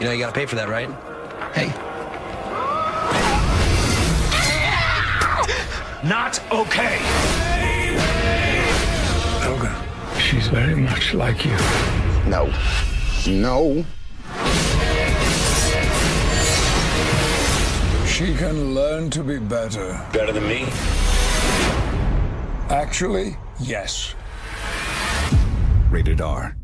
You know you gotta pay for that, right? Hey. Not okay. Logan, she's very much like you. No. No. She can learn to be better. Better than me? Actually, yes. Rated R.